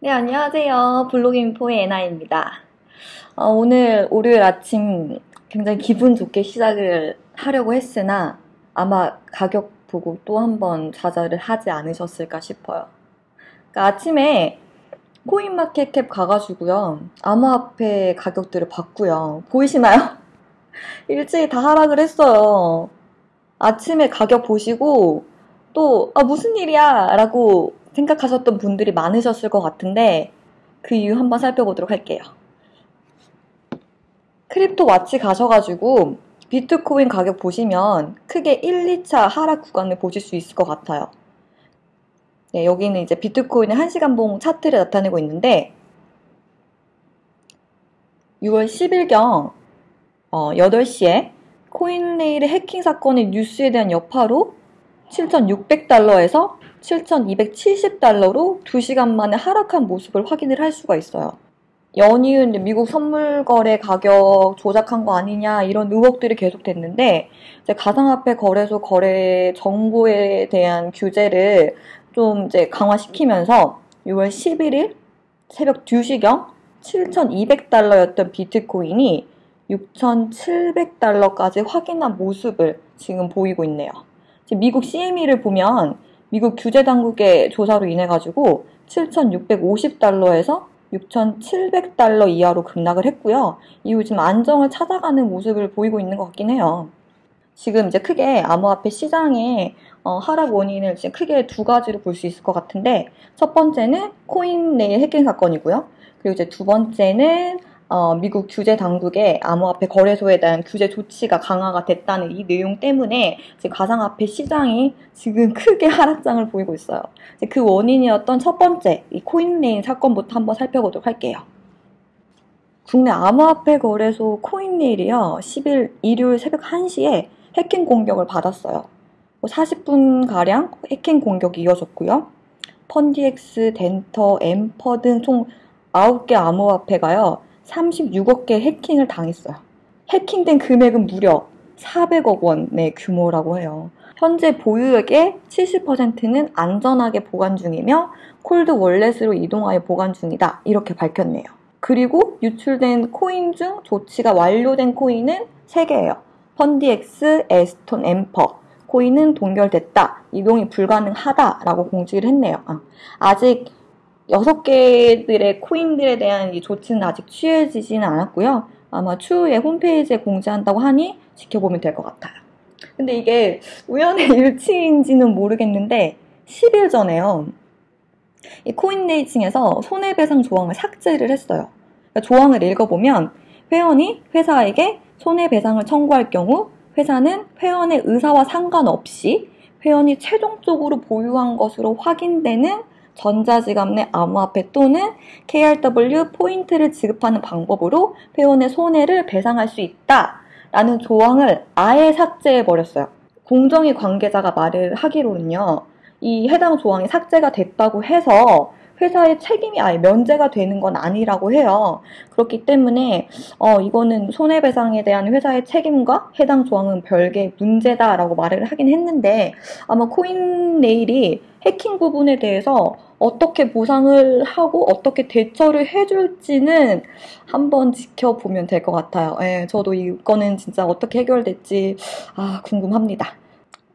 네, 안녕하세요. 블로깅포의 에나입니다. 어, 오늘 월요일 아침 굉장히 기분 좋게 시작을 하려고 했으나 아마 가격 보고 또 한 번 좌절을 하지 않으셨을까 싶어요. 그러니까 아침에 코인마켓캡 가가지고요. 암호화폐 가격들을 봤고요. 보이시나요? 일찍이 다 하락을 했어요. 아침에 가격 보시고 또 아, 무슨 일이야 라고 생각하셨던 분들이 많으셨을 것 같은데 그 이유 한번 살펴보도록 할게요. Cryptowatch 가셔가지고 비트코인 가격 보시면 크게 1, 2차 하락 구간을 보실 수 있을 것 같아요. 네, 여기는 이제 비트코인의 1시간봉 차트를 나타내고 있는데 6월 10일경 어, 8시에 코인레일의 해킹 사건의 뉴스에 대한 여파로 7,600달러에서 7,270달러로 2시간 만에 하락한 모습을 확인을 할 수가 있어요. 연이은 미국 선물 거래 가격 조작한 거 아니냐 이런 의혹들이 계속 됐는데 이제 가상화폐 거래소 거래 정보에 대한 규제를 좀 이제 강화시키면서 6월 11일 새벽 2시경 7,200달러였던 비트코인이 6,700달러까지 확인한 모습을 지금 보이고 있네요. 미국 CME를 보면 미국 규제 당국의 조사로 인해 가지고 7,650달러에서 6,700달러 이하로 급락을 했고요. 이후 지금 안정을 찾아가는 모습을 보이고 있는 것 같긴 해요. 지금 이제 크게 암호화폐 시장의 어, 하락 원인을 지금 크게 두 가지로 볼 수 있을 것 같은데 첫 번째는 코인레일 해킹 사건이고요. 그리고 이제 두 번째는 어, 미국 규제 당국의 암호화폐 거래소에 대한 규제 조치가 강화가 됐다는 이 내용 때문에 지금 가상화폐 시장이 지금 크게 하락장을 보이고 있어요. 그 원인이었던 첫 번째 이 코인레일 사건부터 한번 살펴보도록 할게요. 국내 암호화폐 거래소 코인레일이요 10일 일요일 새벽 1시에 해킹 공격을 받았어요. 40분가량 뭐 해킹 공격이 이어졌고요. 펀디엑스, 덴터, 엠퍼 등 총 9개 암호화폐가요. 36억 개 해킹을 당했어요. 해킹된 금액은 무려 400억 원의 규모라고 해요. 현재 보유액의 70%는 안전하게 보관 중이며 콜드 월렛으로 이동하여 보관 중이다. 이렇게 밝혔네요. 그리고 유출된 코인 중 조치가 완료된 코인은 3개예요. 펀디엑스, 에스톤, 엠퍼. 코인은 동결됐다. 이동이 불가능하다라고 공지를 했네요. 아, 직 여섯 개들의 코인들에 대한 이 조치는 아직 취해지지는 않았고요. 아마 추후에 홈페이지에 공지한다고 하니 지켜보면 될 것 같아요. 근데 이게 우연의 일치인지는 모르겠는데 10일 전에요. 이 코인네이층에서 손해배상 조항을 삭제를 했어요. 그러니까 조항을 읽어보면 회원이 회사에게 손해배상을 청구할 경우 회사는 회원의 의사와 상관없이 회원이 최종적으로 보유한 것으로 확인되는 전자지갑 내 암호화폐 또는 KRW 포인트를 지급하는 방법으로 회원의 손해를 배상할 수 있다. 라는 조항을 아예 삭제해 버렸어요. 공정위 관계자가 말을 하기로는요. 이 해당 조항이 삭제가 됐다고 해서 회사의 책임이 아예 면제가 되는 건 아니라고 해요. 그렇기 때문에 어, 이거는 손해배상에 대한 회사의 책임과 해당 조항은 별개 문제다라고 말을 하긴 했는데 아마 코인네일이 해킹 부분에 대해서 어떻게 보상을 하고 어떻게 대처를 해줄지는 한번 지켜보면 될 것 같아요. 예, 저도 이거는 진짜 어떻게 해결될지 아, 궁금합니다.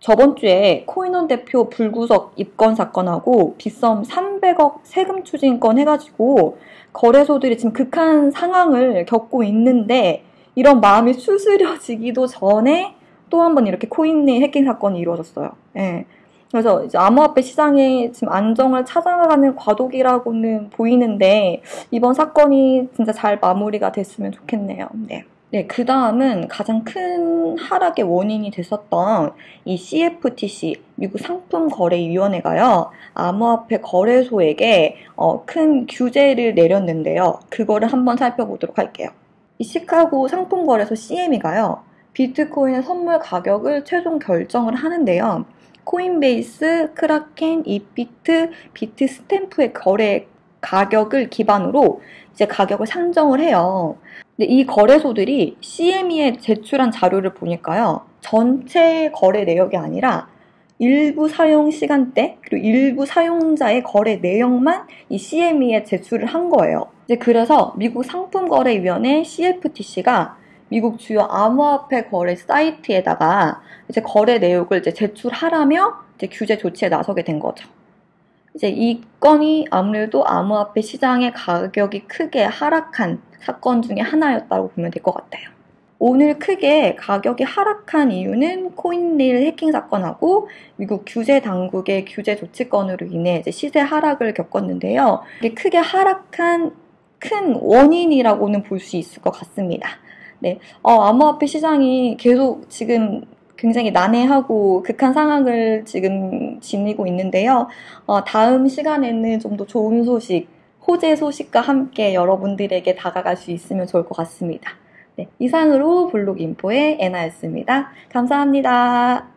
저번 주에 코인원 대표 불구속 입건 사건하고 빗썸 300억 세금 추징건 해가지고 거래소들이 지금 극한 상황을 겪고 있는데 이런 마음이 수스려지기도 전에 또 한 번 이렇게 코인 내 해킹 사건이 이루어졌어요. 예. 그래서 이제 암호화폐 시장에 지금 안정을 찾아가는 과도기라고는 보이는데 이번 사건이 진짜 잘 마무리가 됐으면 좋겠네요. 네. 네, 그 다음은 가장 큰 하락의 원인이 됐었던 이 CFTC, 미국 상품거래위원회가요, 암호화폐 거래소에게 어, 큰 규제를 내렸는데요. 그거를 한번 살펴보도록 할게요. 이 시카고 상품거래소 CME가요, 비트코인의 선물 가격을 최종 결정을 하는데요. 코인베이스, 크라켄, 이비트, 비트 스탬프의 거래 가격을 기반으로 이제 가격을 산정을 해요. 근데 이 거래소들이 CME에 제출한 자료를 보니까요. 전체 거래 내역이 아니라 일부 사용 시간대 그리고 일부 사용자의 거래 내역만 이 CME에 제출을 한 거예요. 이제 그래서 미국 상품거래위원회 CFTC가 미국 주요 암호화폐 거래 사이트에다가 이제 거래 내역을 이제 제출하라며 이제 규제 조치에 나서게 된 거죠. 이제 이 건이 아무래도 암호화폐 시장의 가격이 크게 하락한 사건 중에 하나였다고 보면 될 것 같아요. 오늘 크게 가격이 하락한 이유는 코인레일 해킹 사건하고 미국 규제 당국의 규제 조치건으로 인해 시세 하락을 겪었는데요. 크게 하락한 큰 원인이라고는 볼 수 있을 것 같습니다. 네, 어, 암호화폐 시장이 계속 지금 굉장히 난해하고 극한 상황을 지금 지니고 있는데요. 어, 다음 시간에는 좀 더 좋은 소식, 호재 소식과 함께 여러분들에게 다가갈 수 있으면 좋을 것 같습니다. 네, 이상으로 블록 인포의 애나였습니다. 감사합니다.